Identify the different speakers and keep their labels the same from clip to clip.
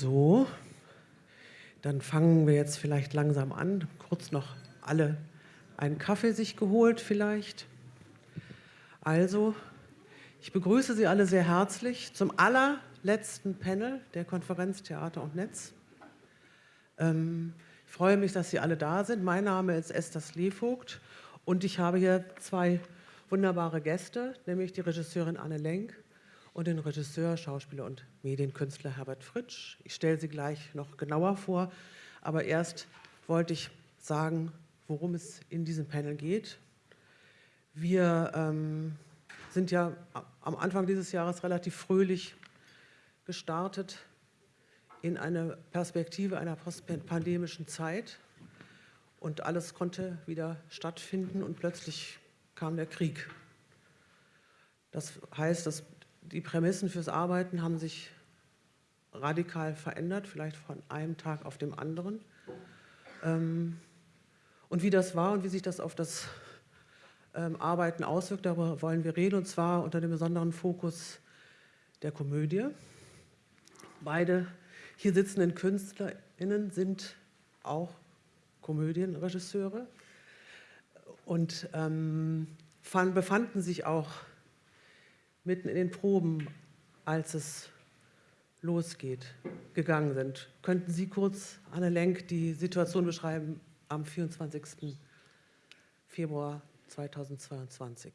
Speaker 1: So, dann fangen wir jetzt vielleicht langsam an. Kurz noch alle einen Kaffee sich geholt vielleicht. Also, ich begrüße Sie alle sehr herzlich zum allerletzten Panel der Konferenz Theater und Netz. Ähm, ich freue mich, dass Sie alle da sind. Mein Name ist Esther Slevogt und ich habe hier zwei wunderbare Gäste, nämlich die Regisseurin Anne Lenk und den Regisseur, Schauspieler und Medienkünstler Herbert Fritsch. Ich stelle sie gleich noch genauer vor, aber erst wollte ich sagen, worum es in diesem Panel geht. Wir ähm, sind ja am Anfang dieses Jahres relativ fröhlich gestartet in eine Perspektive einer postpandemischen Zeit und alles konnte wieder stattfinden und plötzlich kam der Krieg. Das heißt, dass die Prämissen fürs Arbeiten haben sich radikal verändert, vielleicht von einem Tag auf dem anderen. Ähm, und wie das war und wie sich das auf das ähm, Arbeiten auswirkt, darüber wollen wir reden, und zwar unter dem besonderen Fokus der Komödie. Beide hier sitzenden KünstlerInnen sind auch Komödienregisseure und ähm, fand, befanden sich auch mitten in den Proben, als es losgeht, gegangen sind. Könnten Sie kurz, Anne Lenk, die Situation beschreiben am 24. Februar 2022?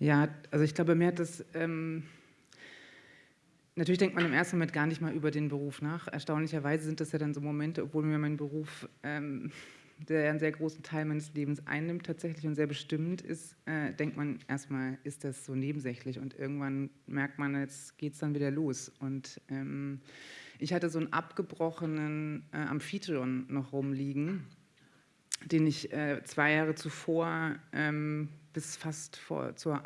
Speaker 2: Ja, also ich glaube, mir hat das... Ähm Natürlich denkt man im ersten Moment gar nicht mal über den Beruf nach. Erstaunlicherweise sind das ja dann so Momente, obwohl mir mein Beruf ähm, der einen sehr großen Teil meines Lebens einnimmt tatsächlich und sehr bestimmend ist, äh, denkt man erstmal, ist das so nebensächlich und irgendwann merkt man, jetzt geht es dann wieder los. Und ähm, ich hatte so einen abgebrochenen äh, Amphitryon noch rumliegen, den ich äh, zwei Jahre zuvor ähm, bis fast vor, zur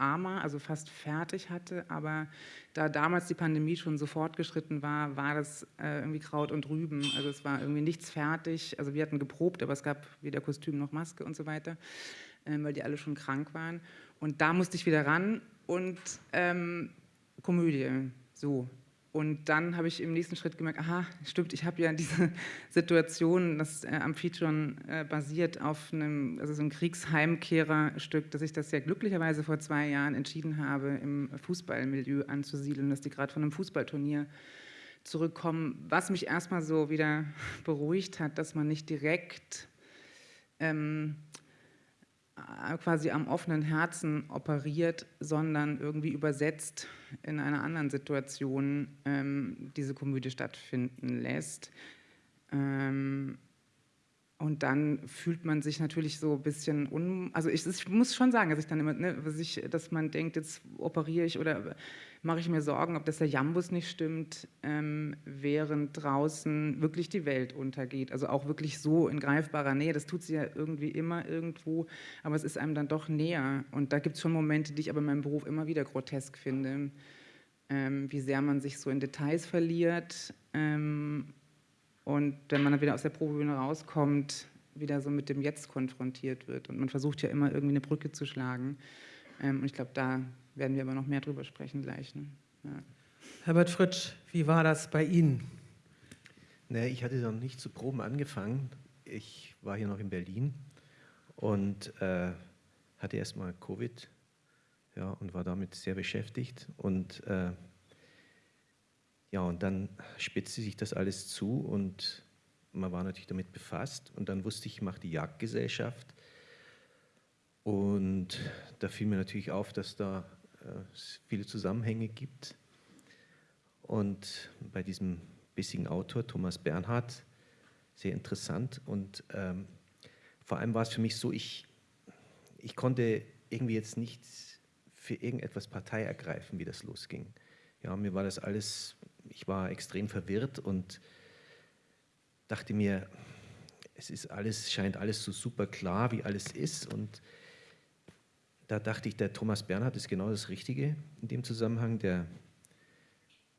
Speaker 2: AMA, also fast fertig hatte, aber da damals die Pandemie schon so fortgeschritten war, war das äh, irgendwie Kraut und Rüben, also es war irgendwie nichts fertig, also wir hatten geprobt, aber es gab weder Kostüm noch Maske und so weiter, äh, weil die alle schon krank waren. Und da musste ich wieder ran und ähm, Komödie, so, und dann habe ich im nächsten Schritt gemerkt, aha, stimmt, ich habe ja diese Situation, das äh, Amphitryon äh, basiert auf einem, also so ein Kriegsheimkehrerstück, dass ich das ja glücklicherweise vor zwei Jahren entschieden habe, im Fußballmilieu anzusiedeln, dass die gerade von einem Fußballturnier zurückkommen, was mich erstmal so wieder beruhigt hat, dass man nicht direkt ähm, äh, quasi am offenen Herzen operiert, sondern irgendwie übersetzt in einer anderen Situation ähm, diese Komödie stattfinden lässt. Ähm, und dann fühlt man sich natürlich so ein bisschen, un also ich, ich muss schon sagen, dass ich dann immer, ne, ich, dass man denkt, jetzt operiere ich oder mache ich mir Sorgen, ob das der Jambus nicht stimmt, ähm, während draußen wirklich die Welt untergeht. Also auch wirklich so in greifbarer Nähe. Das tut sie ja irgendwie immer irgendwo, aber es ist einem dann doch näher. Und da gibt es schon Momente, die ich aber in meinem Beruf immer wieder grotesk finde. Ähm, wie sehr man sich so in Details verliert ähm, und wenn man dann wieder aus der Probebühne rauskommt, wieder so mit dem Jetzt konfrontiert wird. Und man versucht ja immer irgendwie eine Brücke zu schlagen. Ähm, und ich glaube, da werden wir aber noch mehr drüber sprechen gleich. Ne? Ja.
Speaker 1: Herbert Fritsch, wie war das bei Ihnen?
Speaker 3: Naja, ich hatte noch nicht zu Proben angefangen. Ich war hier noch in Berlin und äh, hatte erstmal Covid ja, und war damit sehr beschäftigt. Und äh, ja, und dann spitzte sich das alles zu und man war natürlich damit befasst. Und dann wusste ich, ich mache die Jagdgesellschaft. Und da fiel mir natürlich auf, dass da äh, viele Zusammenhänge gibt. Und bei diesem bissigen Autor, Thomas Bernhard, sehr interessant. Und ähm, vor allem war es für mich so, ich, ich konnte irgendwie jetzt nicht für irgendetwas Partei ergreifen, wie das losging. Ja, mir war das alles, ich war extrem verwirrt und dachte mir, es ist alles, scheint alles so super klar, wie alles ist und da dachte ich, der Thomas Bernhard ist genau das Richtige in dem Zusammenhang. Der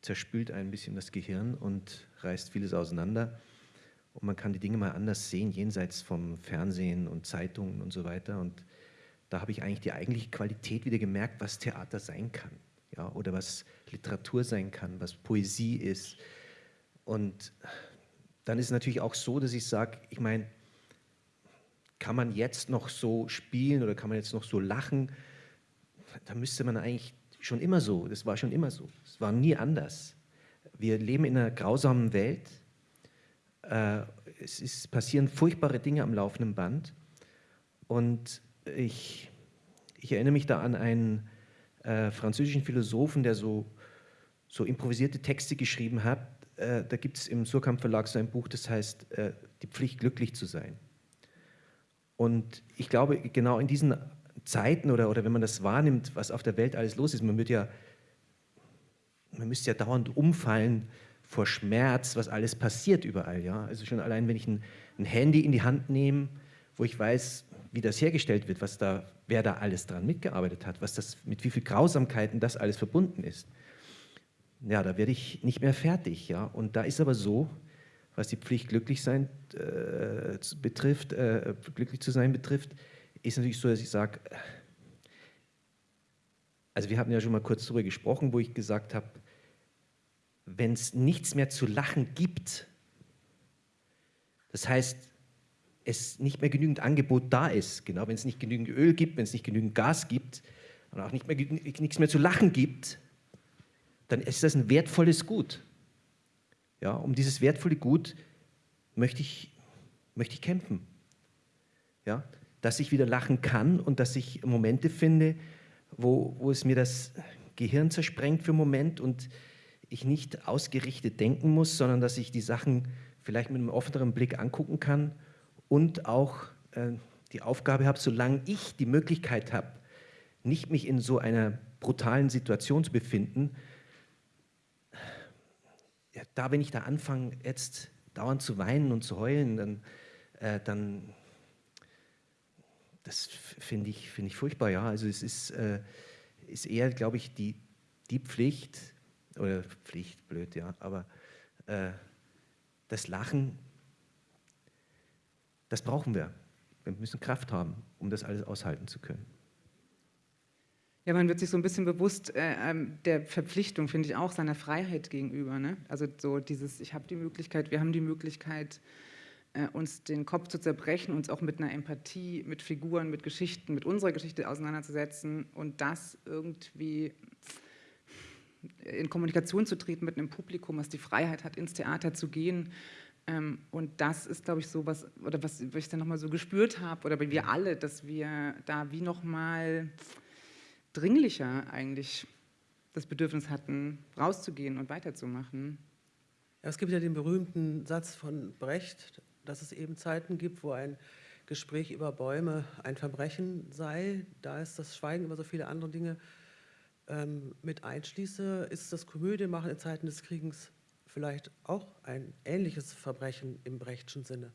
Speaker 3: zerspült ein bisschen das Gehirn und reißt vieles auseinander. Und man kann die Dinge mal anders sehen, jenseits vom Fernsehen und Zeitungen und so weiter. Und da habe ich eigentlich die eigentliche Qualität wieder gemerkt, was Theater sein kann. Ja, oder was Literatur sein kann, was Poesie ist, Und dann ist es natürlich auch so, dass ich sage, ich meine, kann man jetzt noch so spielen oder kann man jetzt noch so lachen? Da müsste man eigentlich schon immer so, das war schon immer so, es war nie anders. Wir leben in einer grausamen Welt, äh, es ist, passieren furchtbare Dinge am laufenden Band und ich, ich erinnere mich da an einen äh, französischen Philosophen, der so, so improvisierte Texte geschrieben hat. Äh, da gibt es im Surkamp Verlag so ein Buch, das heißt äh, Die Pflicht, glücklich zu sein. Und ich glaube, genau in diesen Zeiten oder, oder wenn man das wahrnimmt, was auf der Welt alles los ist, man, wird ja, man müsste ja dauernd umfallen vor Schmerz, was alles passiert überall. Ja? Also schon allein, wenn ich ein, ein Handy in die Hand nehme, wo ich weiß, wie das hergestellt wird, was da, wer da alles dran mitgearbeitet hat, was das, mit wie viel Grausamkeiten das alles verbunden ist. Ja, da werde ich nicht mehr fertig. Ja? Und da ist aber so, was die Pflicht glücklich sein äh, betrifft, äh, glücklich zu sein betrifft, ist natürlich so, dass ich sage, also wir hatten ja schon mal kurz darüber gesprochen, wo ich gesagt habe, wenn es nichts mehr zu lachen gibt, das heißt, es nicht mehr genügend Angebot da ist, genau, wenn es nicht genügend Öl gibt, wenn es nicht genügend Gas gibt und auch nicht mehr, nichts mehr zu lachen gibt, dann ist das ein wertvolles Gut. Ja, um dieses wertvolle Gut möchte ich, möchte ich kämpfen. Ja, dass ich wieder lachen kann und dass ich Momente finde, wo, wo es mir das Gehirn zersprengt für einen Moment und ich nicht ausgerichtet denken muss, sondern dass ich die Sachen vielleicht mit einem offeneren Blick angucken kann und auch äh, die Aufgabe habe, solange ich die Möglichkeit habe, nicht mich in so einer brutalen Situation zu befinden, da, wenn ich da anfange, jetzt dauernd zu weinen und zu heulen, dann, äh, dann das finde ich, find ich furchtbar, ja. Also es ist, äh, ist eher, glaube ich, die, die Pflicht, oder Pflicht, blöd, ja, aber äh, das Lachen, das brauchen wir. Wir müssen Kraft haben, um das alles aushalten zu können.
Speaker 2: Ja, man wird sich so ein bisschen bewusst äh, ähm, der Verpflichtung, finde ich auch, seiner Freiheit gegenüber. Ne? Also so dieses, ich habe die Möglichkeit, wir haben die Möglichkeit, äh, uns den Kopf zu zerbrechen, uns auch mit einer Empathie, mit Figuren, mit Geschichten, mit unserer Geschichte auseinanderzusetzen und das irgendwie in Kommunikation zu treten mit einem Publikum, was die Freiheit hat, ins Theater zu gehen. Ähm, und das ist, glaube ich, so was, oder was ich dann nochmal so gespürt habe, oder wir alle, dass wir da wie nochmal dringlicher eigentlich das Bedürfnis hatten, rauszugehen und weiterzumachen.
Speaker 1: Ja, es gibt ja den berühmten Satz von Brecht, dass es eben Zeiten gibt, wo ein Gespräch über Bäume ein Verbrechen sei. Da ist das Schweigen über so viele andere Dinge ähm, mit einschließe, ist das Komödie machen in Zeiten des Kriegens vielleicht auch ein ähnliches Verbrechen im Brechtschen Sinne.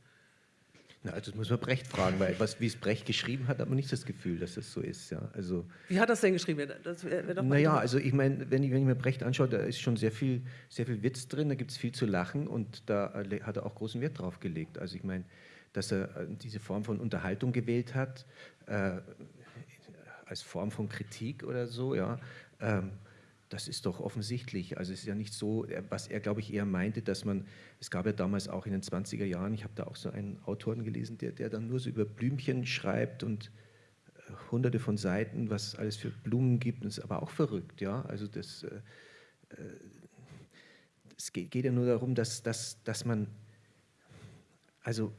Speaker 3: Na, also das muss man Brecht fragen, weil was, wie es Brecht geschrieben hat, hat man nicht das Gefühl, dass es so ist. Ja. Also,
Speaker 1: wie hat das denn geschrieben? Das
Speaker 3: wär, wär naja, also ich meine, wenn ich, wenn ich mir Brecht anschaue, da ist schon sehr viel, sehr viel Witz drin, da gibt es viel zu lachen und da hat er auch großen Wert drauf gelegt. Also ich meine, dass er äh, diese Form von Unterhaltung gewählt hat, äh, als Form von Kritik oder so, ja, ähm, das ist doch offensichtlich. Also es ist ja nicht so, was er, glaube ich, eher meinte, dass man, es gab ja damals auch in den 20er Jahren, ich habe da auch so einen Autoren gelesen, der, der dann nur so über Blümchen schreibt und äh, hunderte von Seiten, was es alles für Blumen gibt, das ist aber auch verrückt, ja. Also das, äh, äh es geht, geht, ja nur darum, dass, dass, dass man, also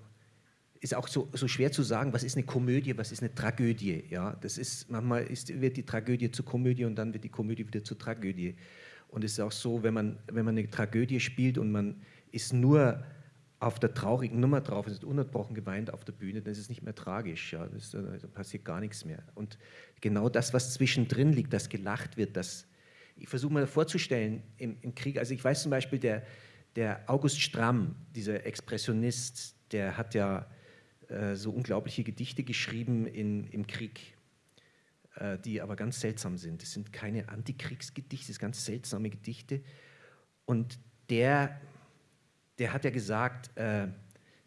Speaker 3: ist auch so, so, schwer zu sagen, was ist eine Komödie, was ist eine Tragödie. Ja, das ist, manchmal ist, wird die Tragödie zur Komödie und dann wird die Komödie wieder zur Tragödie. Und es ist auch so, wenn man, wenn man eine Tragödie spielt und man ist nur auf der traurigen Nummer drauf, es ist ununterbrochen geweint auf der Bühne, dann ist es nicht mehr tragisch, ja, das, da passiert gar nichts mehr. Und genau das, was zwischendrin liegt, das gelacht wird, das, ich versuche mir vorzustellen im, im Krieg, also ich weiß zum Beispiel, der, der August Stramm, dieser Expressionist, der hat ja äh, so unglaubliche Gedichte geschrieben in, im Krieg, äh, die aber ganz seltsam sind. Das sind keine Antikriegsgedichte, das sind ganz seltsame Gedichte. Und der, der hat ja gesagt, äh,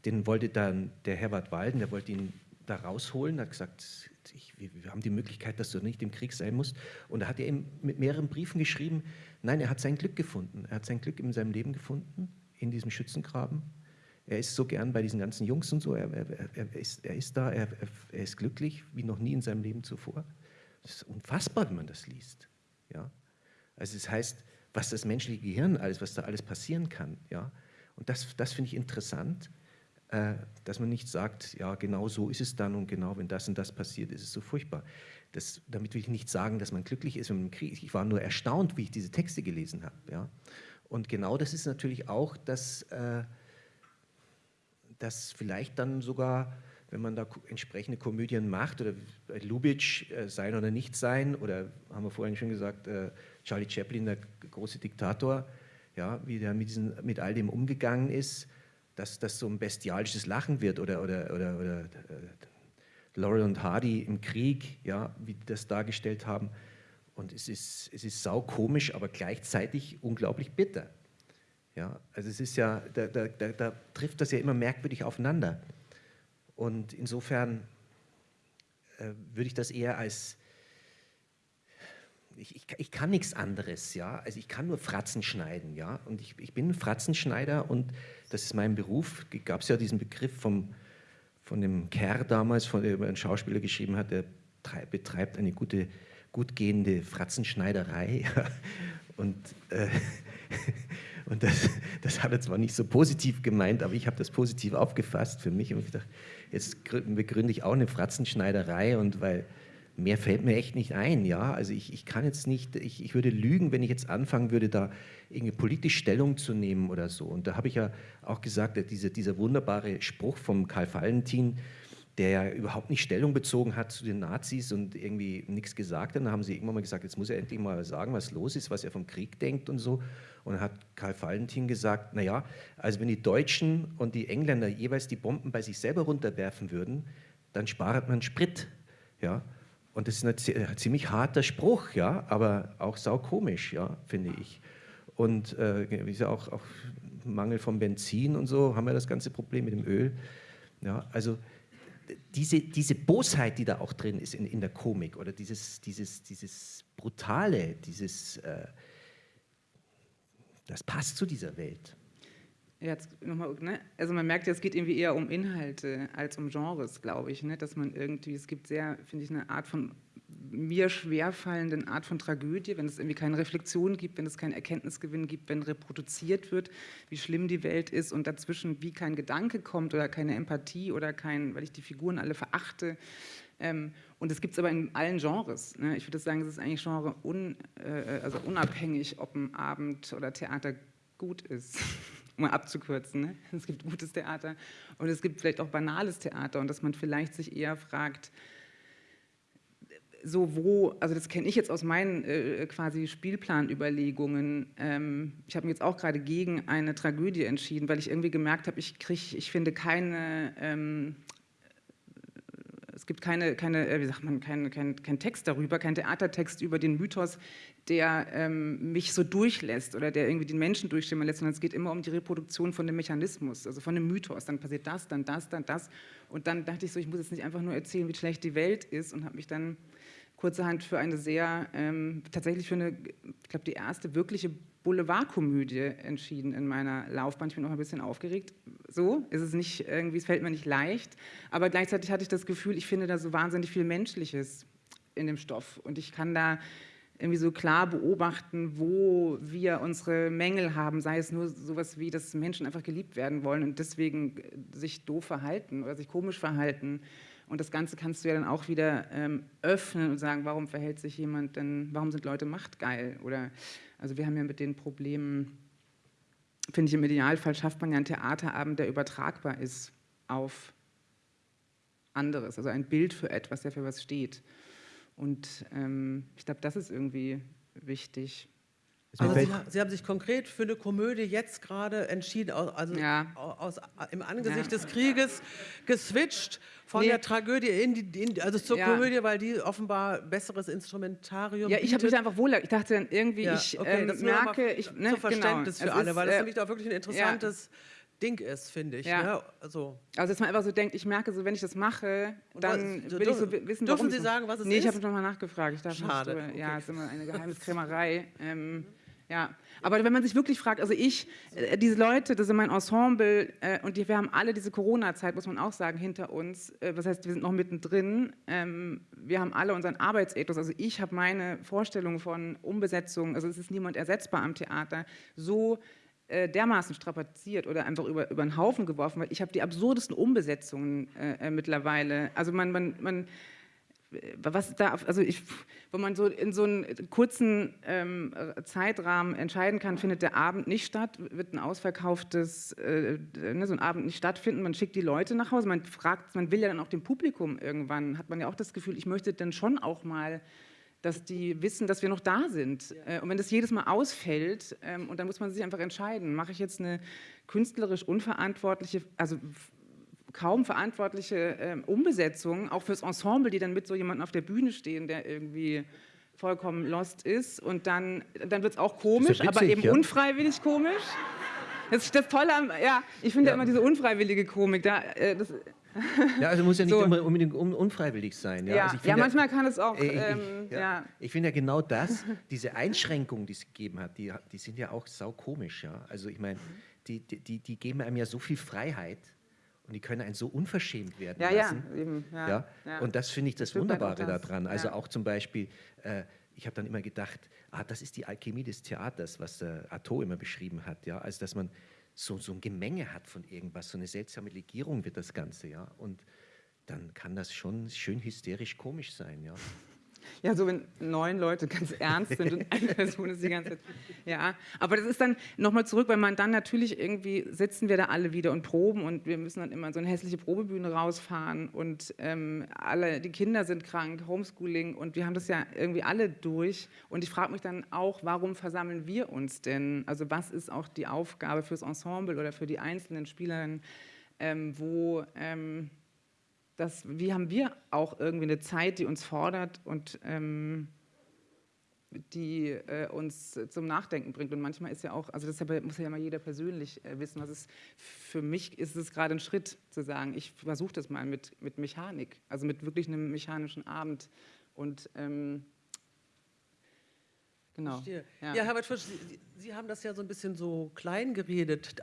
Speaker 3: den wollte dann der Herbert Walden, der wollte ihn da rausholen, hat gesagt, ich, wir, wir, haben die Möglichkeit, dass du nicht im Krieg sein musst. Und da hat er ihm mit mehreren Briefen geschrieben, nein, er hat sein Glück gefunden. Er hat sein Glück in seinem Leben gefunden in diesem Schützengraben. Er ist so gern bei diesen ganzen Jungs und so, er, er, er ist, er ist da, er, ist glücklich wie noch nie in seinem Leben zuvor. Das ist unfassbar, wenn man das liest. Ja? Also es das heißt, was das menschliche Gehirn alles, was da alles passieren kann. Ja? Und das, das finde ich interessant, äh, dass man nicht sagt, ja, genau so ist es dann und genau, wenn das und das passiert, ist es so furchtbar. Das, damit will ich nicht sagen, dass man glücklich ist, wenn man Krieg Ich war nur erstaunt, wie ich diese Texte gelesen habe. Ja? Und genau das ist natürlich auch, dass, äh, dass vielleicht dann sogar, wenn man da entsprechende Komödien macht, oder Lubitsch, äh, sein oder nicht sein, oder haben wir vorhin schon gesagt, äh, Charlie Chaplin, der große Diktator, ja, wie der mit, diesen, mit all dem umgegangen ist, dass das so ein bestialisches Lachen wird, oder, oder, oder, oder äh, Laurel und Hardy im Krieg, ja, wie die das dargestellt haben. Und es ist, es ist saukomisch, aber gleichzeitig unglaublich bitter. Ja, also es ist ja, da, da, da, da trifft das ja immer merkwürdig aufeinander. Und insofern äh, würde ich das eher als, ich, ich, ich, kann nichts anderes, ja, also ich kann nur Fratzen schneiden, ja, und ich, ich bin Fratzenschneider und das ist mein Beruf, gab es ja diesen Begriff vom, von dem Kerr damals, von dem ein Schauspieler geschrieben hat, der betreibt eine gute gut gehende Fratzenschneiderei. Und, äh, und das, das hat er zwar nicht so positiv gemeint, aber ich habe das positiv aufgefasst für mich und ich dachte, jetzt begründe ich auch eine Fratzenschneiderei und weil mehr fällt mir echt nicht ein, ja, also ich, ich kann jetzt nicht, ich, ich würde lügen, wenn ich jetzt anfangen würde, da irgendwie politisch Stellung zu nehmen oder so. Und da habe ich ja auch gesagt, diese, dieser wunderbare Spruch vom Karl Valentin, der ja überhaupt nicht Stellung bezogen hat zu den Nazis und irgendwie nichts gesagt hat. Dann haben sie irgendwann mal gesagt, jetzt muss er endlich mal sagen, was los ist, was er vom Krieg denkt und so. Und dann hat Karl Valentin gesagt, naja, also wenn die Deutschen und die Engländer jeweils die Bomben bei sich selber runterwerfen würden, dann spart man Sprit. Ja? Und das ist ein ziemlich harter Spruch, ja, aber auch saukomisch, ja, finde ich. Und äh, ist ja auch, auch Mangel von Benzin und so, haben wir das ganze Problem mit dem Öl. Ja, also diese, diese Bosheit, die da auch drin ist in, in der Komik oder dieses, dieses, dieses Brutale, dieses, äh, das passt zu dieser Welt.
Speaker 2: Ja, nochmal, ne? Also man merkt ja, es geht irgendwie eher um Inhalte als um Genres, glaube ich. Ne? Dass man irgendwie, es gibt sehr, finde ich, eine Art von mir schwerfallenden Art von Tragödie, wenn es irgendwie keine Reflexion gibt, wenn es keinen Erkenntnisgewinn gibt, wenn reproduziert wird, wie schlimm die Welt ist und dazwischen wie kein Gedanke kommt oder keine Empathie oder kein, weil ich die Figuren alle verachte. Ähm, und das gibt es aber in allen Genres. Ne? Ich würde sagen, es ist eigentlich Genre un, äh, also unabhängig, ob ein Abend oder Theater gut ist, um abzukürzen. Ne? Es gibt gutes Theater und es gibt vielleicht auch banales Theater und dass man vielleicht sich eher fragt, so wo, also das kenne ich jetzt aus meinen äh, quasi Spielplanüberlegungen. Ähm, ich habe mich jetzt auch gerade gegen eine Tragödie entschieden, weil ich irgendwie gemerkt habe, ich kriege, ich finde keine, ähm, gibt keine, keine, äh, wie sagt man, kein, kein, kein Text darüber, kein Theatertext über den Mythos, der ähm, mich so durchlässt oder der irgendwie den Menschen durchschimmern lässt, sondern es geht immer um die Reproduktion von dem Mechanismus, also von dem Mythos. Dann passiert das, dann das, dann das. Und dann dachte ich so, ich muss jetzt nicht einfach nur erzählen, wie schlecht die Welt ist und habe mich dann kurzerhand für eine sehr, ähm, tatsächlich für eine, ich glaube, die erste wirkliche Boulevardkomödie entschieden in meiner Laufbahn. Ich bin auch ein bisschen aufgeregt. So ist es nicht irgendwie, es fällt mir nicht leicht. Aber gleichzeitig hatte ich das Gefühl, ich finde da so wahnsinnig viel Menschliches in dem Stoff. Und ich kann da irgendwie so klar beobachten, wo wir unsere Mängel haben, sei es nur sowas wie, dass Menschen einfach geliebt werden wollen und deswegen sich doof verhalten oder sich komisch verhalten und das Ganze kannst du ja dann auch wieder ähm, öffnen und sagen, warum verhält sich jemand denn, warum sind Leute machtgeil? Oder, also wir haben ja mit den Problemen, finde ich, im Idealfall schafft man ja einen Theaterabend, der übertragbar ist auf anderes, also ein Bild für etwas, der für was steht. Und ähm, ich glaube, das ist irgendwie wichtig.
Speaker 1: Also Sie, Sie, haben sich konkret für eine Komödie jetzt gerade entschieden, also ja. aus, im Angesicht ja. des Krieges geswitcht von nee. der Tragödie in die, in, also zur ja. Komödie, weil die offenbar besseres Instrumentarium
Speaker 2: Ja, ich habe mich einfach wohl, ich dachte dann irgendwie, ich okay, ähm, merke, ich,
Speaker 1: ne, zum Verständnis genau. für es alle, ist, weil das nämlich äh, auch wirklich ein interessantes Ding ist, finde ich. Ja. Ne?
Speaker 2: Also. also, dass man einfach so denkt, ich merke so, wenn ich das mache, dann was, will ich so wissen,
Speaker 1: Dürfen Sie sagen, was es
Speaker 2: nee,
Speaker 1: ist?
Speaker 2: Nee, ich habe nochmal nachgefragt. Ich
Speaker 1: dachte, Schade.
Speaker 2: Ja, es ist immer eine Geheimniskrämerei. ähm, Ja, aber wenn man sich wirklich fragt, also ich, äh, diese Leute, das sind mein Ensemble äh, und die, wir haben alle diese Corona-Zeit, muss man auch sagen, hinter uns. Äh, das heißt, wir sind noch mittendrin. Ähm, wir haben alle unseren Arbeitsethos. Also ich habe meine Vorstellung von Umbesetzung, also es ist niemand ersetzbar am Theater, so äh, dermaßen strapaziert oder einfach über, über den Haufen geworfen, weil ich habe die absurdesten Umbesetzungen äh, äh, mittlerweile. Also man, man, man was da, also ich, wenn man so in so einem kurzen ähm, Zeitrahmen entscheiden kann, findet der Abend nicht statt, wird ein ausverkauftes, äh, ne, so ein Abend nicht stattfinden, man schickt die Leute nach Hause, man fragt, man will ja dann auch dem Publikum irgendwann, hat man ja auch das Gefühl, ich möchte dann schon auch mal, dass die wissen, dass wir noch da sind. Äh, und wenn das jedes Mal ausfällt, ähm, und dann muss man sich einfach entscheiden, mache ich jetzt eine künstlerisch unverantwortliche, also kaum verantwortliche äh, Umbesetzung, auch fürs Ensemble, die dann mit so jemandem auf der Bühne stehen, der irgendwie vollkommen lost ist. Und dann, dann wird es auch komisch, ja witzig, aber eben ja. unfreiwillig komisch. Das ist das Tolle am, ja, ich finde ja. immer diese unfreiwillige Komik, da, äh, das,
Speaker 3: ja, also muss ja nicht so. immer unbedingt unfreiwillig sein.
Speaker 2: Ja, ja, also ja manchmal kann es auch. Äh,
Speaker 3: ähm, ich, ja. ich finde ja genau das, diese Einschränkungen, die es gegeben hat, die, die sind ja auch saukomisch. Ja? Also ich meine, die, die, die geben einem ja so viel Freiheit und die können einen so unverschämt werden
Speaker 2: ja,
Speaker 3: lassen.
Speaker 2: Ja, eben,
Speaker 3: ja, ja. ja. Und das finde ich das, das Wunderbare daran. Also auch zum Beispiel, äh, ich habe dann immer gedacht, ah, das ist die Alchemie des Theaters, was äh, Artaud immer beschrieben hat. Ja? Also dass man so, so ein Gemenge hat von irgendwas, so eine seltsame Legierung wird das Ganze. ja. Und dann kann das schon schön hysterisch komisch sein. ja.
Speaker 2: Ja, so wenn neun Leute ganz ernst sind und eine Person ist die ganze Zeit. Ja, aber das ist dann nochmal zurück, weil man dann natürlich irgendwie sitzen wir da alle wieder und proben und wir müssen dann immer so eine hässliche Probebühne rausfahren und ähm, alle, die Kinder sind krank, Homeschooling und wir haben das ja irgendwie alle durch. Und ich frage mich dann auch, warum versammeln wir uns denn? Also was ist auch die Aufgabe fürs Ensemble oder für die einzelnen Spielerinnen, ähm, wo... Ähm, dass, wie haben wir auch irgendwie eine Zeit, die uns fordert und ähm, die äh, uns zum Nachdenken bringt. Und manchmal ist ja auch, also das muss ja immer jeder persönlich äh, wissen, was ist, für mich ist es gerade ein Schritt zu sagen, ich versuche das mal mit, mit Mechanik, also mit wirklich einem mechanischen Abend. Und ähm,
Speaker 1: genau. Ja. ja, Herbert Fisch, Sie, Sie haben das ja so ein bisschen so klein geredet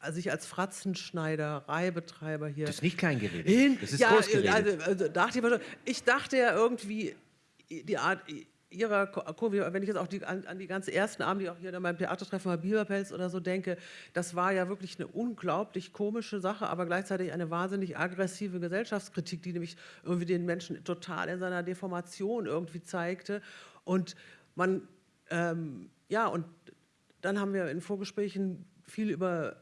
Speaker 1: also ich als Fratzenschneider, Reibetreiber hier.
Speaker 3: Das ist nicht klein geredet.
Speaker 1: Das ist ja, groß geredet. Also, also dachte ich, ich dachte ja irgendwie, die Art ihrer Kurve, wenn ich jetzt auch die, an, an, die ganzen ersten Abende, die auch hier in meinem Theatertreffen bei Biberpelz oder so denke, das war ja wirklich eine unglaublich komische Sache, aber gleichzeitig eine wahnsinnig aggressive Gesellschaftskritik, die nämlich irgendwie den Menschen total in seiner Deformation irgendwie zeigte. Und man, ähm, ja, und dann haben wir in Vorgesprächen viel über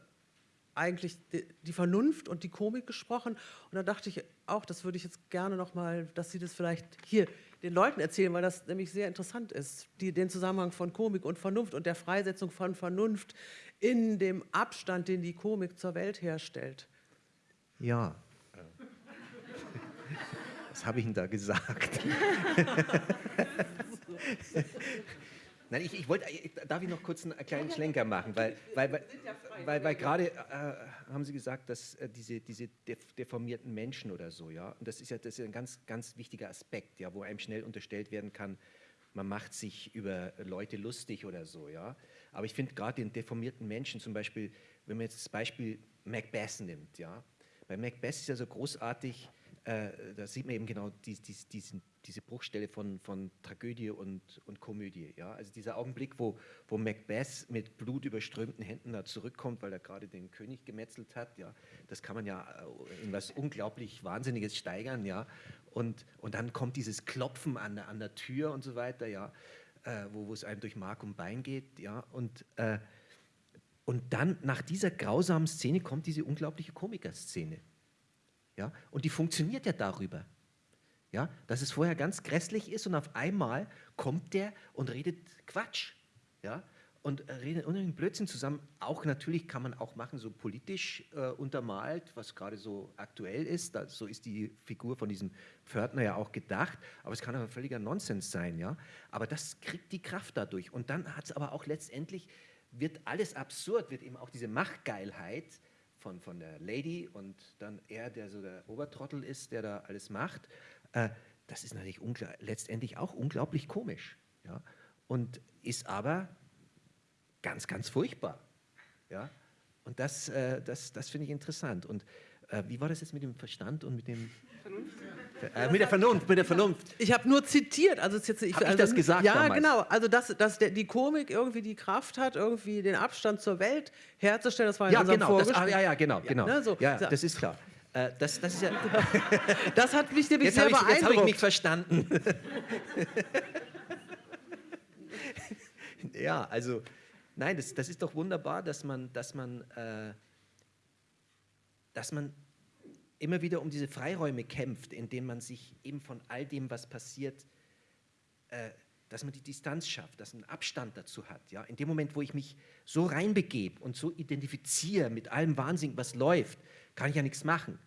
Speaker 1: eigentlich die, Vernunft und die Komik gesprochen. Und da dachte ich auch, das würde ich jetzt gerne noch mal, dass Sie das vielleicht hier den Leuten erzählen, weil das nämlich sehr interessant ist, die, den Zusammenhang von Komik und Vernunft und der Freisetzung von Vernunft in dem Abstand, den die Komik zur Welt herstellt.
Speaker 3: Ja. Was habe ich Ihnen da gesagt? Nein, ich, ich wollte, darf ich noch kurz einen kleinen Schlenker machen, weil, weil, weil, weil, weil gerade äh, haben Sie gesagt, dass äh, diese, diese deformierten Menschen oder so, ja, und das ist ja, das ist ein ganz, ganz wichtiger Aspekt, ja, wo einem schnell unterstellt werden kann, man macht sich über Leute lustig oder so, ja. Aber ich finde gerade den deformierten Menschen, zum Beispiel, wenn man jetzt das Beispiel Macbeth nimmt, ja, bei Macbeth ist ja so großartig, äh, da sieht man eben genau die, die, diesen, diese Bruchstelle von, von Tragödie und, und Komödie. Ja? Also dieser Augenblick, wo, wo Macbeth mit blutüberströmten Händen da zurückkommt, weil er gerade den König gemetzelt hat, ja? das kann man ja äh, in was unglaublich Wahnsinniges steigern. Ja? Und, und dann kommt dieses Klopfen an, an der Tür und so weiter, ja? Äh, wo, wo es einem durch Mark und Bein geht. Ja? Und, äh, und dann nach dieser grausamen Szene kommt diese unglaubliche Komikerszene. Ja? Und die funktioniert ja darüber. Ja? Dass es vorher ganz grässlich ist und auf einmal kommt der und redet Quatsch. Ja? Und redet unheimlich Blödsinn zusammen. Auch natürlich kann man auch machen, so politisch äh, untermalt, was gerade so aktuell ist. Da, so ist die Figur von diesem Pförtner ja auch gedacht. Aber es kann aber völliger Nonsens sein. Ja? Aber das kriegt die Kraft dadurch. Und dann hat es aber auch letztendlich, wird alles absurd, wird eben auch diese Machtgeilheit von, von der Lady und dann er, der so der Obertrottel ist, der da alles macht, äh, das ist natürlich letztendlich auch unglaublich komisch. Ja? Und ist aber ganz, ganz furchtbar. Ja? Und das, äh, das, das finde ich interessant. Und äh, wie war das jetzt mit dem Verstand und mit dem... Äh, mit der Vernunft, mit der Vernunft.
Speaker 1: Ich habe nur zitiert, also jetzt ich,
Speaker 3: hab
Speaker 1: also,
Speaker 3: ich das gesagt
Speaker 1: Ja,
Speaker 3: damals?
Speaker 1: genau. Also dass, dass der, die Komik irgendwie die Kraft hat, irgendwie den Abstand zur Welt herzustellen. Das war in
Speaker 3: Ja, genau. Das, ah, ja, ja, genau, genau.
Speaker 1: ne, so.
Speaker 3: ja, das ist klar. Äh, das, das ist ja,
Speaker 1: Das hat mich nämlich
Speaker 3: jetzt
Speaker 1: sehr
Speaker 3: habe ich, jetzt hab ich
Speaker 1: beeindruckt.
Speaker 3: mich verstanden. ja, also, nein, das, das ist doch wunderbar, dass man, dass man, äh, dass man immer wieder um diese Freiräume kämpft, indem man sich eben von all dem, was passiert, äh, dass man die Distanz schafft, dass man Abstand dazu hat. Ja? In dem Moment, wo ich mich so reinbegebe und so identifiziere mit allem Wahnsinn, was läuft, kann ich ja nichts machen.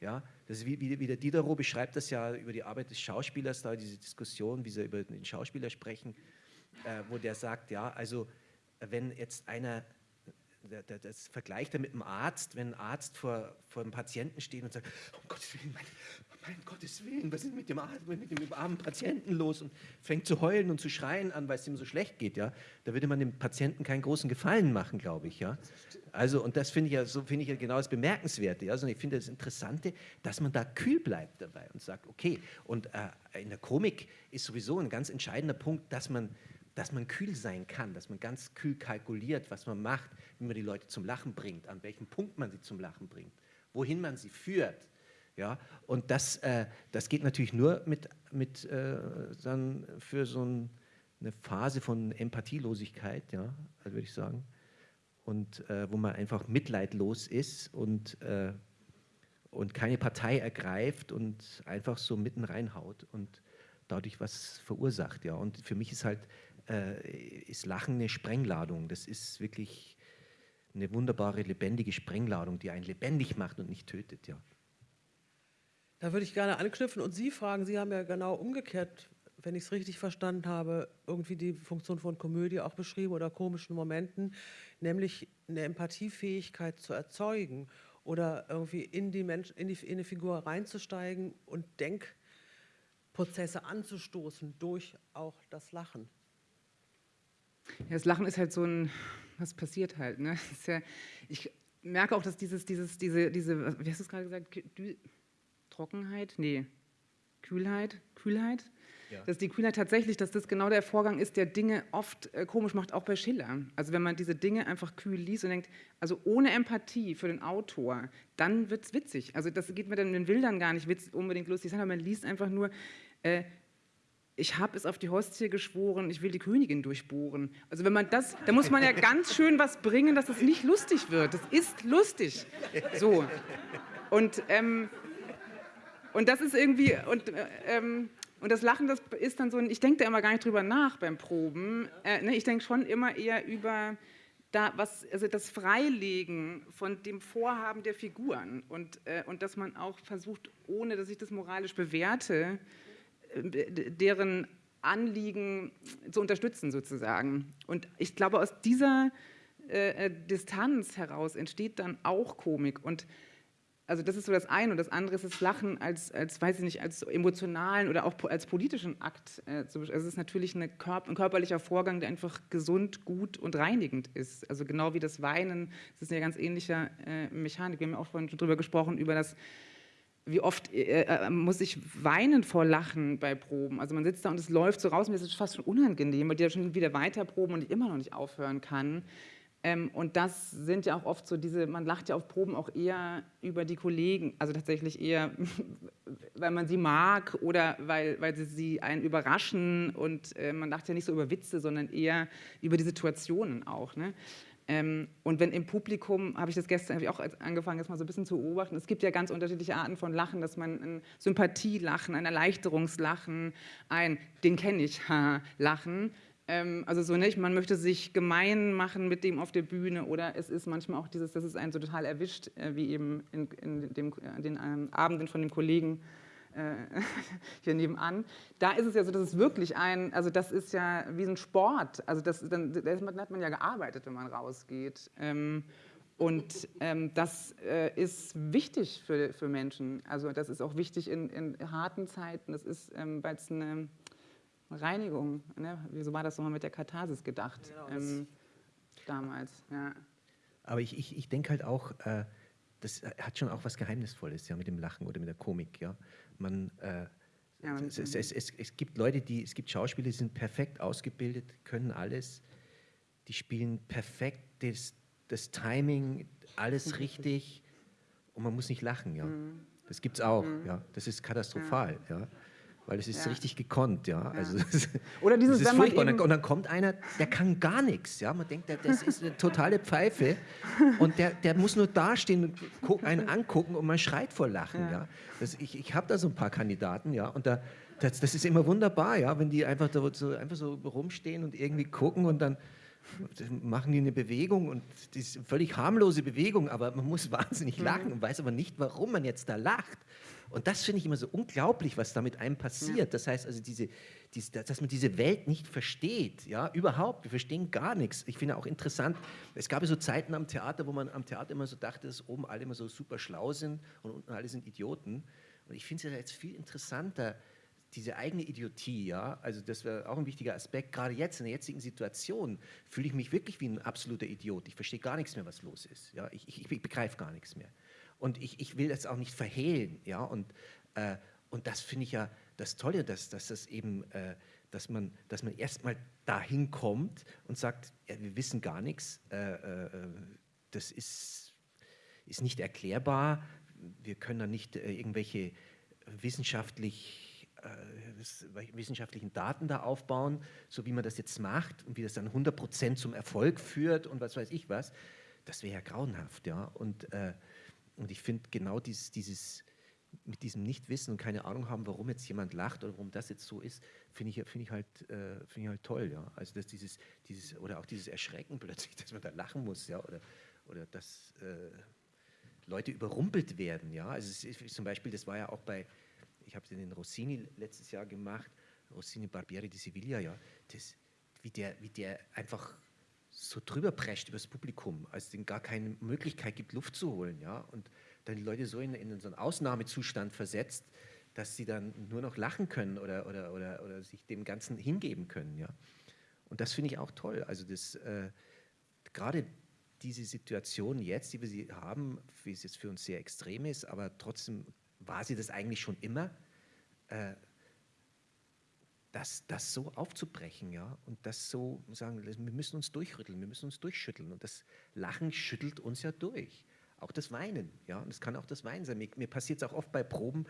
Speaker 3: Ja? Das ist wie, wie, wie der Diderot beschreibt das ja über die Arbeit des Schauspielers, da diese Diskussion, wie sie über den Schauspieler sprechen, äh, wo der sagt, ja, also wenn jetzt einer der- der- das vergleicht er mit einem Arzt, wenn ein Arzt vor, vor einem Patienten steht und sagt, um Gottes Willen, mein, mein Gottes Willen, was ist mit dem, mit dem armen Patienten los? Und fängt zu heulen und zu schreien an, weil es ihm so schlecht geht, ja, da würde man dem Patienten keinen großen Gefallen machen, glaube ich, ja. Also, und das finde ich ja, so finde ich ja genau das Bemerkenswerte, ja, sondern ich finde das Interessante, dass man da kühl bleibt dabei und sagt, okay, und äh, in der Komik ist sowieso ein ganz entscheidender Punkt, dass man dass man kühl sein kann, dass man ganz kühl kalkuliert, was man macht, wie man die Leute zum Lachen bringt, an welchem Punkt man sie zum Lachen bringt, wohin man sie führt. Ja? Und das, äh, das geht natürlich nur mit, mit äh, dann für so ein, eine Phase von Empathielosigkeit, ja, würde ich sagen, und äh, wo man einfach mitleidlos ist und, äh, und keine Partei ergreift und einfach so mitten reinhaut und dadurch was verursacht. Ja. Und für mich ist halt ist Lachen eine Sprengladung. Das ist wirklich eine wunderbare, lebendige Sprengladung, die einen lebendig macht und nicht tötet. Ja.
Speaker 1: Da würde ich gerne anknüpfen und Sie fragen. Sie haben ja genau umgekehrt, wenn ich es richtig verstanden habe, irgendwie die Funktion von Komödie auch beschrieben oder komischen Momenten, nämlich eine Empathiefähigkeit zu erzeugen oder irgendwie in die, Mensch, in die, in die Figur reinzusteigen und Denkprozesse anzustoßen durch auch das Lachen.
Speaker 2: Ja, das Lachen ist halt so ein, was passiert halt. Ne? Ja, ich merke auch, dass dieses, dieses, diese, diese, wie hast du es gerade gesagt, Dü Trockenheit? Nee, Kühlheit, Kühlheit.
Speaker 3: Ja.
Speaker 2: Dass die Kühlheit tatsächlich, dass das genau der Vorgang ist, der Dinge oft äh, komisch macht, auch bei Schiller. Also wenn man diese Dinge einfach kühl liest und denkt, also ohne Empathie für den Autor, dann wird es witzig. Also das geht mir dann in den Bildern gar nicht witz, unbedingt lustig sein, aber man liest einfach nur, äh, ich habe es auf die Hostie geschworen, ich will die Königin durchbohren. Also wenn man das, da muss man ja ganz schön was bringen, dass es nicht lustig wird. Das ist lustig. So. Und, ähm, und das ist irgendwie, und, äh, ähm, und das Lachen, das ist dann so, ich denke da immer gar nicht drüber nach beim Proben. Äh, ne, ich denke schon immer eher über da was, also das Freilegen von dem Vorhaben der Figuren und, äh, und dass man auch versucht, ohne dass ich das moralisch bewerte, deren Anliegen zu unterstützen sozusagen. Und ich glaube, aus dieser äh, Distanz heraus entsteht dann auch Komik. Und also das ist so das eine und das andere ist das Lachen als, als weiß ich nicht, als emotionalen oder auch als politischen Akt. Äh, also es ist natürlich eine ein körperlicher Vorgang, der einfach gesund, gut und reinigend ist. Also genau wie das Weinen, das ist eine ganz ähnliche äh, Mechanik. Wir haben ja auch vorhin schon drüber gesprochen, über das wie oft äh, äh, muss ich weinen vor Lachen bei Proben? Also man sitzt da und es läuft so raus, mir ist es fast schon unangenehm, weil die ja schon wieder weiter proben und ich immer noch nicht aufhören kann. Ähm, und das sind ja auch oft so diese, man lacht ja auf Proben auch eher über die Kollegen, also tatsächlich eher, weil man sie mag oder weil, weil sie, sie einen überraschen und äh, man lacht ja nicht so über Witze, sondern eher über die Situationen auch. Ne? Ähm, und wenn im Publikum, habe ich das gestern ich auch angefangen, jetzt mal so ein bisschen zu beobachten, es gibt ja ganz unterschiedliche Arten von Lachen, dass man ein Sympathielachen, ein Erleichterungslachen, ein, den kenne ich, Lachen, ähm, also so nicht, man möchte sich gemein machen mit dem auf der Bühne oder es ist manchmal auch dieses, das ist einen so total erwischt, äh, wie eben in, in dem, den ähm, Abenden von dem Kollegen hier nebenan. Da ist es ja so, dass es wirklich ein, also das ist ja wie ein Sport, also das, dann, da hat man ja gearbeitet, wenn man rausgeht. Ähm, und ähm, das äh, ist wichtig für, für Menschen. Also das ist auch wichtig in, in harten Zeiten. Das ist, ähm, weil es eine Reinigung, ne? wieso war das nochmal mit der Katharsis gedacht?
Speaker 1: Genau,
Speaker 2: ähm, damals. Ja.
Speaker 3: Aber ich, ich, ich denke halt auch, äh, das hat schon auch was Geheimnisvolles, ja, mit dem Lachen oder mit der Komik, ja. Man, äh,
Speaker 2: Ja, man-
Speaker 3: es, es, es, es, gibt Leute, die, es gibt Schauspieler, die sind perfekt ausgebildet, können alles, die spielen perfekt das, das Timing, alles richtig und man muss nicht lachen, ja.
Speaker 2: Mhm.
Speaker 3: Das gibt es auch, ja. Das ist katastrophal, ja. Weil es ist
Speaker 2: Ja.
Speaker 3: richtig gekonnt, ja. Also, das,
Speaker 2: Oder dieses,
Speaker 3: das ist furchtbar. Und dann, und dann kommt einer, der kann gar nichts. Ja? Man denkt, das ist eine totale Pfeife. Und der, der muss nur dastehen und einen angucken und man schreit vor Lachen. Ja.
Speaker 2: Ja.
Speaker 3: Das, ich ich habe da so ein paar Kandidaten, ja. Und da, das, das ist immer wunderbar, ja, wenn die einfach, da so, einfach so rumstehen und irgendwie gucken und dann machen die eine Bewegung und die ist eine völlig harmlose Bewegung, aber man muss wahnsinnig lachen und weiß aber nicht, warum man jetzt da lacht. Und das finde ich immer so unglaublich, was da mit einem passiert. Das heißt also, diese, diese, dass man diese Welt nicht versteht, ja, überhaupt. Wir verstehen gar nichts. Ich finde auch interessant, es gab ja so Zeiten am Theater, wo man am Theater immer so dachte, dass oben alle immer so super schlau sind und unten alle sind Idioten. Und ich finde es ja jetzt viel interessanter, diese eigene Idiotie, ja, also das wäre auch ein wichtiger Aspekt. Gerade jetzt in der jetzigen Situation fühle ich mich wirklich wie ein absoluter Idiot. Ich verstehe gar nichts mehr, was los ist. Ja, ich, ich, ich begreife gar nichts mehr. Und ich, ich will das auch nicht verhehlen, ja. Und, äh, und das finde ich ja das Tolle, dass, dass das eben, äh, dass man, dass man erstmal dahin kommt und sagt, ja, wir wissen gar nichts. Äh, äh, das ist, ist nicht erklärbar. Wir können da nicht äh, irgendwelche wissenschaftlich äh, wissenschaftlichen Daten da aufbauen, so wie man das jetzt macht und wie das dann 100% zum Erfolg führt und was weiß ich was, das wäre ja grauenhaft, ja. Und, äh, und ich finde genau dieses, dieses, mit diesem Nichtwissen und keine Ahnung haben, warum jetzt jemand lacht oder warum das jetzt so ist, finde ich, finde ich, halt, äh, finde ich halt toll, ja. Also dass dieses, dieses, oder auch dieses Erschrecken plötzlich, dass man da lachen muss, ja, oder, oder dass äh, Leute überrumpelt werden, ja. Also ist, zum Beispiel, das war ja auch bei, ich habe den Rossini letztes Jahr gemacht, Rossini Barbieri di Sevilla, ja, das, wie, der, wie der einfach so drüber prescht über das Publikum, als es denen gar keine Möglichkeit gibt, Luft zu holen, ja, und dann die Leute so in, in so einen Ausnahmezustand versetzt, dass sie dann nur noch lachen können oder, oder, oder, oder sich dem Ganzen hingeben können, ja. Und das finde ich auch toll. Also äh, gerade diese Situation jetzt, die wir sie haben, wie es jetzt für uns sehr extrem ist, aber trotzdem war sie das eigentlich schon immer, äh, das, das so aufzubrechen, ja, und das so sagen, wir müssen uns durchrütteln, wir müssen uns durchschütteln und das Lachen schüttelt uns ja durch. Auch das Weinen, ja, und es kann auch das Weinen sein. Mir, mir passiert es auch oft bei Proben,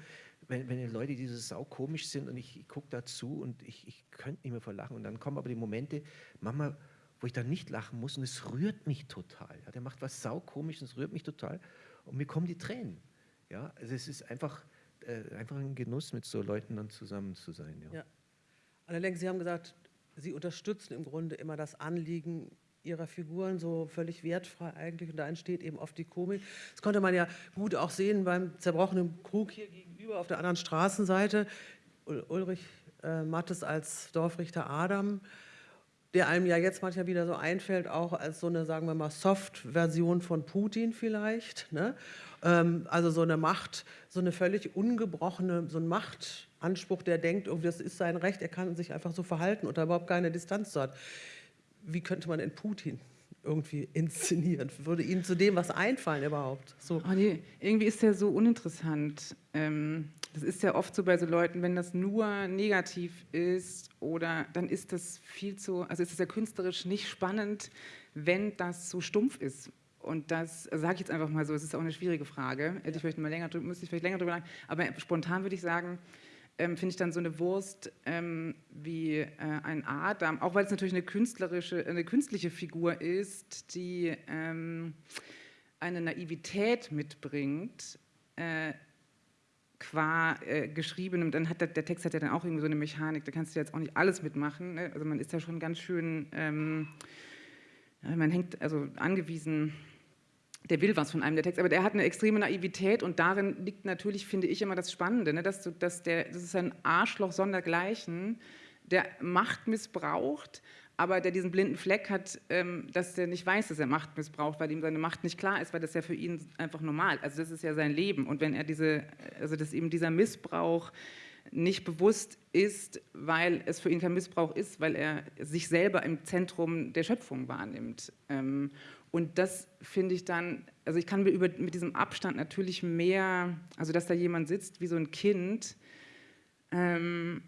Speaker 3: wenn, wenn Leute, die so saukomisch sind und ich, ich gucke dazu und ich, ich könnte nicht mehr vor Lachen und dann kommen aber die Momente, manchmal, wo ich dann nicht lachen muss und es rührt mich total. Ja, der macht was saukomisches, es rührt mich total und mir kommen die Tränen. Ja, also es ist einfach, äh, einfach ein Genuss, mit so Leuten dann zusammen zu sein. Ja.
Speaker 1: Ja. Allerdings, Sie haben gesagt, Sie unterstützen im Grunde immer das Anliegen Ihrer Figuren so völlig wertfrei eigentlich und da entsteht eben oft die Komik. Das konnte man ja gut auch sehen beim zerbrochenen Krug hier gegenüber auf der anderen Straßenseite. Ul- Ulrich äh, Mattes als Dorfrichter Adam, der einem ja jetzt manchmal wieder so einfällt, auch als so eine, sagen wir mal, Soft-Version von Putin vielleicht. Ne? Ähm, also so eine Macht, so eine völlig ungebrochene, so ein Machtanspruch, der denkt, irgendwie das ist sein Recht, er kann sich einfach so verhalten und da überhaupt keine Distanz zu hat. Wie könnte man denn Putin irgendwie inszenieren? Würde Ihnen zu dem was einfallen überhaupt? So.
Speaker 2: Oh nee, irgendwie ist der so uninteressant. Ähm, das ist ja oft so bei so Leuten, wenn das nur negativ ist oder dann ist das viel zu, also ist es ja künstlerisch nicht spannend, wenn das so stumpf ist. Und das sage ich jetzt einfach mal so, es ist auch eine schwierige Frage. Hätte ich vielleicht mal länger, drü- müsste ich vielleicht länger drüber nachdenken. Aber spontan würde ich sagen, ähm, finde ich dann so eine Wurst ähm, wie äh, ein Adam, auch weil es natürlich eine künstlerische, eine künstliche Figur ist, die ähm, eine Naivität mitbringt, äh, qua äh, geschriebenem, dann hat der, der Text hat ja dann auch irgendwie so eine Mechanik, da kannst du jetzt auch nicht alles mitmachen. Ne? Also man ist ja schon ganz schön, ähm, man hängt also angewiesen, der will was von einem, der Text, aber der hat eine extreme Naivität und darin liegt natürlich, finde ich, immer das Spannende, ne? dass, dass der, das ist ein Arschloch sondergleichen, der Macht missbraucht, aber der diesen blinden Fleck hat, ähm, dass der nicht weiß, dass er Macht missbraucht, weil ihm seine Macht nicht klar ist, weil das ja für ihn einfach normal, also das ist ja sein Leben und wenn er diese, also dass eben dieser Missbrauch nicht bewusst ist, weil es für ihn kein Missbrauch ist, weil er sich selber im Zentrum der Schöpfung wahrnimmt. Und das finde ich dann, also ich kann mir über, mit diesem Abstand natürlich mehr, also dass da jemand sitzt wie so ein Kind ähm,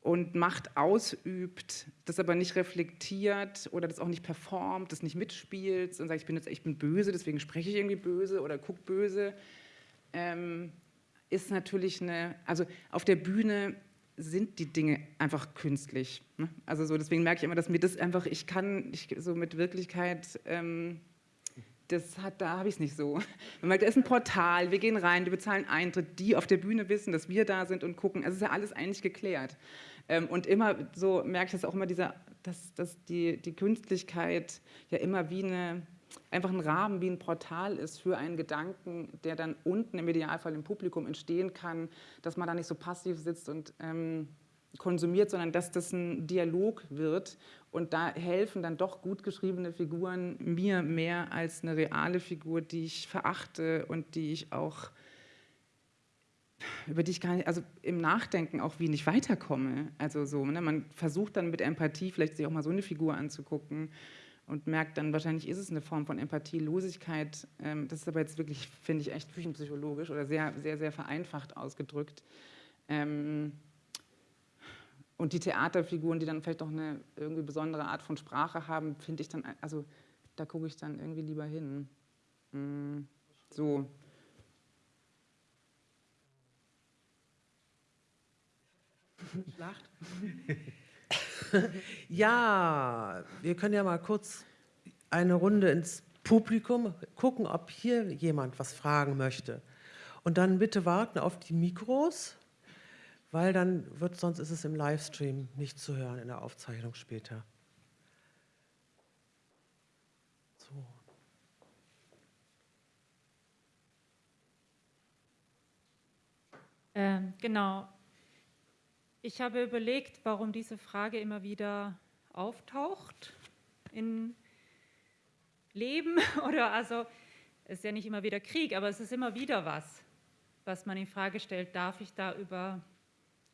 Speaker 2: und Macht ausübt, das aber nicht reflektiert oder das auch nicht performt, das nicht mitspielt und sagt, ich bin jetzt bin böse, deswegen spreche ich irgendwie böse oder gucke böse, ähm, ist natürlich eine, also auf der Bühne sind die Dinge einfach künstlich. Ne? Also so, deswegen merke ich immer, dass mir das einfach, ich kann ich, so mit Wirklichkeit, ähm, das hat, da habe ich es nicht so. Man merkt, da ist ein Portal, wir gehen rein, wir bezahlen Eintritt, die auf der Bühne wissen, dass wir da sind und gucken. Also es ist ja alles eigentlich geklärt. Ähm, und immer so merke ich das auch immer, dieser, dass, dass die, die Künstlichkeit ja immer wie eine, einfach ein Rahmen, wie ein Portal ist für einen Gedanken, der dann unten im Idealfall im Publikum entstehen kann, dass man da nicht so passiv sitzt und ähm, konsumiert, sondern dass das ein Dialog wird. Und da helfen dann doch gut geschriebene Figuren mir mehr als eine reale Figur, die ich verachte und die ich auch über die ich gar nicht, also im Nachdenken auch wie nicht weiterkomme. Also so, ne? man versucht dann mit Empathie vielleicht sich auch mal so eine Figur anzugucken und merkt dann, wahrscheinlich ist es eine Form von Empathielosigkeit. Ähm, das ist aber jetzt wirklich, finde ich, echt küchenpsychologisch oder sehr, sehr, sehr vereinfacht ausgedrückt. Ähm, und die Theaterfiguren, die dann vielleicht auch eine irgendwie besondere Art von Sprache haben, finde ich dann, also da gucke ich dann irgendwie lieber hin. Mm, so.
Speaker 1: Lacht. ja, wir können ja mal kurz eine Runde ins Publikum gucken, ob hier jemand was fragen möchte. Und dann bitte warten auf die Mikros, weil dann wird, sonst ist es im Livestream nicht zu hören in der Aufzeichnung später. So.
Speaker 4: Ähm, genau, ich habe überlegt, warum diese Frage immer wieder auftaucht in Leben oder also es ist ja nicht immer wieder Krieg, aber es ist immer wieder was, was man in Frage stellt. Darf ich da über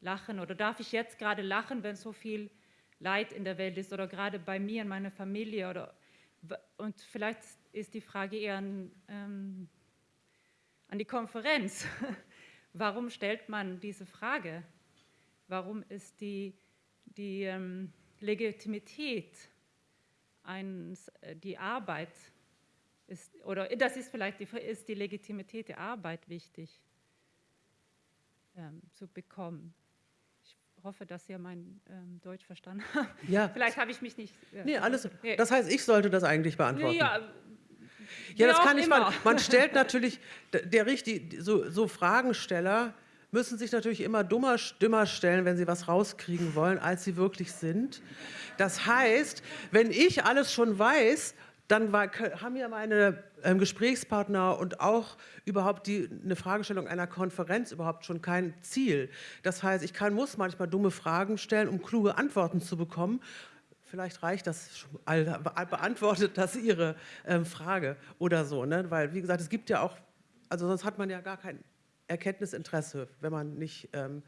Speaker 4: lachen oder darf ich jetzt gerade lachen, wenn so viel Leid in der Welt ist oder gerade bei mir in meiner Familie oder und vielleicht ist die Frage eher an, ähm, an die Konferenz. Warum stellt man diese Frage? Warum ist die, die ähm, Legitimität, eines, äh, die Arbeit, ist, oder das ist vielleicht die, ist die Legitimität der Arbeit wichtig ähm, zu bekommen? Ich hoffe, dass ihr mein ähm, Deutsch verstanden habt. Ja. Vielleicht habe ich mich nicht.
Speaker 1: Äh, nee, alles. Das heißt, ich sollte das eigentlich beantworten. Ja, ja das kann ich. Man, man stellt natürlich, der, der richtig, so, so Fragensteller müssen sich natürlich immer dummer, dümmer stellen, wenn sie was rauskriegen wollen, als sie wirklich sind. Das heißt, wenn ich alles schon weiß, dann war, haben ja meine ähm, Gesprächspartner und auch überhaupt die, eine Fragestellung einer Konferenz überhaupt schon kein Ziel. Das heißt, ich kann, muss manchmal dumme Fragen stellen, um kluge Antworten zu bekommen. Vielleicht reicht das, beantwortet das Ihre ähm, Frage oder so. Ne? Weil, wie gesagt, es gibt ja auch, also sonst hat man ja gar kein Erkenntnisinteresse, wenn man nicht, ähm,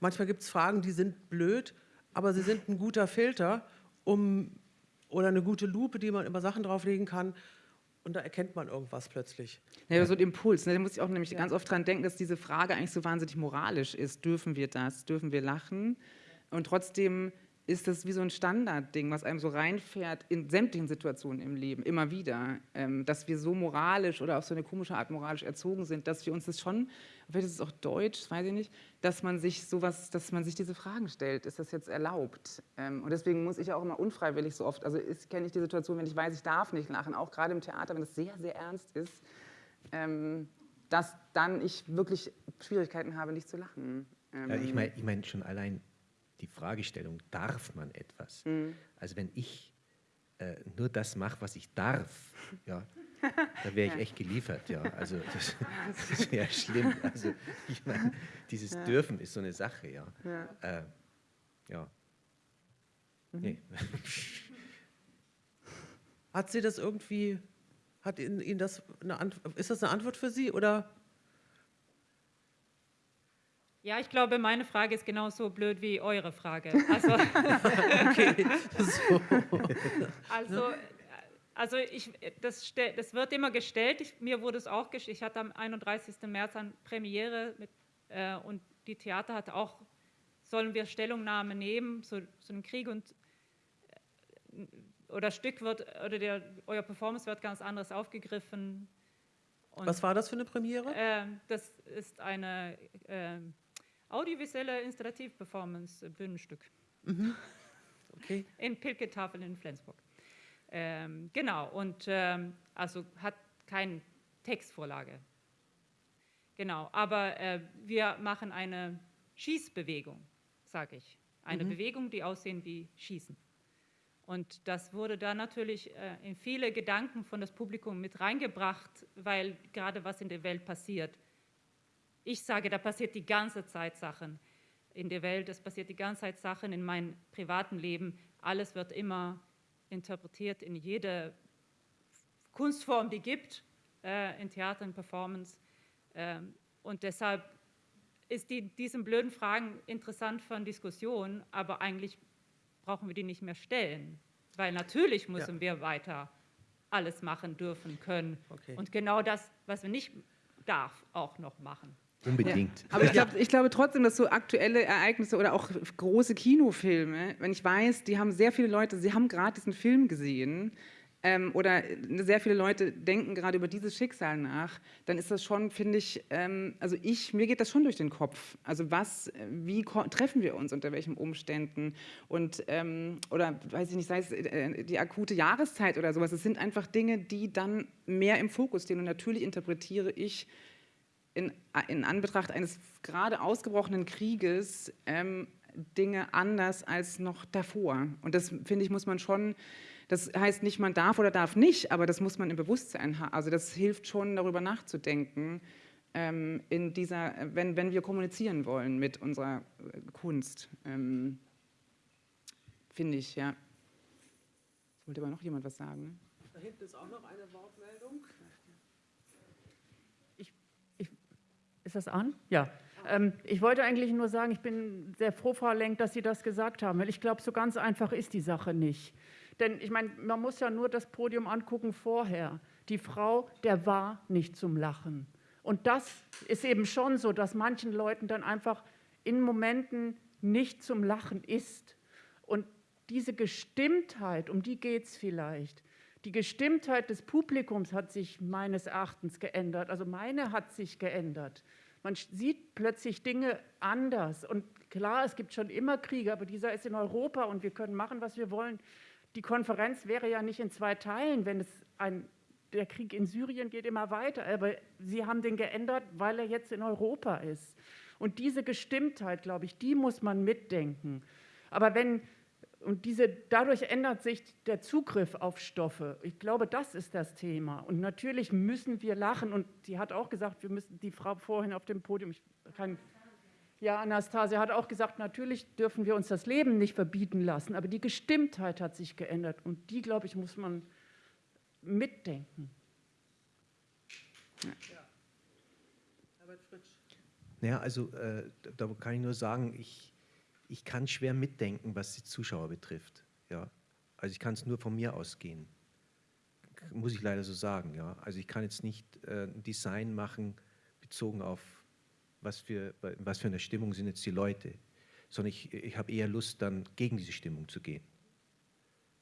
Speaker 1: manchmal gibt es Fragen, die sind blöd, aber sie sind ein guter Filter, um, oder eine gute Lupe, die man über Sachen drauflegen kann, und da erkennt man irgendwas plötzlich.
Speaker 2: Ja, so ein Impuls. Ne? Da muss ich auch nämlich ja. ganz oft dran denken, dass diese Frage eigentlich so wahnsinnig moralisch ist. Dürfen wir das? Dürfen wir lachen? Und trotzdem ist das wie so ein Standardding, was einem so reinfährt in sämtlichen Situationen im Leben, immer wieder, ähm, dass wir so moralisch oder auf so eine komische Art moralisch erzogen sind, dass wir uns das schon, vielleicht ist es auch deutsch, weiß ich nicht, dass man sich sowas, dass man sich diese Fragen stellt, ist das jetzt erlaubt? Ähm, und deswegen muss ich auch immer unfreiwillig so oft, also kenne ich die Situation, wenn ich weiß, ich darf nicht lachen, auch gerade im Theater, wenn es sehr, sehr ernst ist, ähm, dass dann ich wirklich Schwierigkeiten habe, nicht zu lachen.
Speaker 3: ja, ich meine ich mein schon allein die Fragestellung, darf man etwas? Mhm. Also wenn ich äh, nur das mache, was ich darf, ja, da wäre ich echt geliefert. Ja. Also das, das wäre schlimm. Also ich meine, dieses ja. Dürfen ist so eine Sache. Ja. Ja. Äh, ja.
Speaker 1: Mhm. Nee. Hat sie das irgendwie, hat Ihnen, Ihnen das eine Antwort, ist das eine Antwort für Sie oder
Speaker 4: Ja, ich glaube, meine Frage ist genauso blöd wie eure Frage. Also,
Speaker 1: Okay, so.
Speaker 4: also, also ich, das, das wird immer gestellt. Ich, mir wurde es auch gestellt. Ich hatte am 31. März eine Premiere mit, äh, und die Theater hatte auch, sollen wir Stellungnahme nehmen zu, zu dem Krieg und äh, oder Stück wird, oder der, euer Performance wird ganz anders aufgegriffen. Und,
Speaker 1: Was war das für eine Premiere?
Speaker 4: ähm, das ist eine ähm, audiovisuelle Installativ-Performance, äh, Bühnenstück
Speaker 1: Okay.
Speaker 4: in Pilketafel in Flensburg. Ähm, genau, und ähm, also hat keine Textvorlage. Genau, aber äh, wir machen eine Schießbewegung, sage ich. Eine Bewegung, die aussehen wie Schießen. Und das wurde da natürlich äh, in viele Gedanken von das Publikum mit reingebracht, weil gerade was in der Welt passiert. Ich sage, da passiert die ganze Zeit Sachen in der Welt, es passiert die ganze Zeit Sachen in meinem privaten Leben. Alles wird immer interpretiert in jede Kunstform, die gibt, äh, in Theater, in Performance. Ähm, und deshalb ist die, diesen blöden Fragen interessant für eine Diskussion, aber eigentlich brauchen wir die nicht mehr stellen, weil natürlich müssen wir weiter alles machen dürfen können
Speaker 1: Okay.
Speaker 4: und genau das, was wir nicht darf, auch noch machen.
Speaker 3: Unbedingt.
Speaker 2: Aber ich, glaub, ich glaube trotzdem, dass so aktuelle Ereignisse oder auch große Kinofilme, wenn ich weiß, die haben sehr viele Leute, sie haben gerade diesen Film gesehen ähm, oder sehr viele Leute denken gerade über dieses Schicksal nach, dann ist das schon, finde ich, ähm, also ich, mir geht das schon durch den Kopf. Also was, wie treffen wir uns, unter welchen Umständen und ähm, oder weiß ich nicht, sei es äh, die akute Jahreszeit oder sowas, es sind einfach Dinge, die dann mehr im Fokus stehen und natürlich interpretiere ich in, in Anbetracht eines gerade ausgebrochenen Krieges ähm, Dinge anders als noch davor. Und das, finde ich, muss man schon, das heißt nicht, man darf oder darf nicht, aber das muss man im Bewusstsein haben. Also das hilft schon, darüber nachzudenken, ähm, in dieser, wenn, wenn wir kommunizieren wollen mit unserer äh, Kunst. Ähm, finde ich, ja. Jetzt wollte aber noch jemand was sagen.
Speaker 1: Da hinten ist auch noch eine Wortmeldung.
Speaker 5: Ist das an? Ja. Ähm, ich wollte eigentlich nur sagen, ich bin sehr froh, Frau Lenk, dass Sie das gesagt haben, weil ich glaube, so ganz einfach ist die Sache nicht. Denn ich meine, man muss ja nur das Podium angucken vorher. Die Frau, der war nicht zum Lachen. Und das ist eben schon so, dass manchen Leuten dann einfach in Momenten nicht zum Lachen ist. Und diese Gestimmtheit, um die geht es vielleicht. Die Gestimmtheit des Publikums hat sich meines Erachtens geändert. Also meine hat sich geändert. Man sieht plötzlich Dinge anders. Und klar, es gibt schon immer Kriege, aber dieser ist in Europa und wir können machen, was wir wollen. Die Konferenz wäre ja nicht in zwei Teilen, wenn es ein, der Krieg in Syrien geht immer weiter. Aber sie haben den geändert, weil er jetzt in Europa ist. Und diese Gestimmtheit, glaube ich, die muss man mitdenken. Aber wenn und diese, dadurch ändert sich der Zugriff auf Stoffe. Ich glaube, das ist das Thema. Und natürlich müssen wir lachen. Und sie hat auch gesagt, wir müssen die Frau vorhin auf dem Podium, ich kann, ja, Anastasia hat auch gesagt, natürlich dürfen wir uns das Leben nicht verbieten lassen. Aber die Gestimmtheit hat sich geändert. Und die, glaube ich, muss man mitdenken.
Speaker 1: Herbert Fritsch.
Speaker 3: Naja, also äh, da kann ich nur sagen, ich, ich kann schwer mitdenken, was die Zuschauer betrifft. Ja. Also ich kann es nur von mir ausgehen. Muss ich leider so sagen. Ja. Also ich kann jetzt nicht äh, ein Design machen, bezogen auf was für, was für eine Stimmung sind jetzt die Leute, sondern ich, ich habe eher Lust, dann gegen diese Stimmung zu gehen.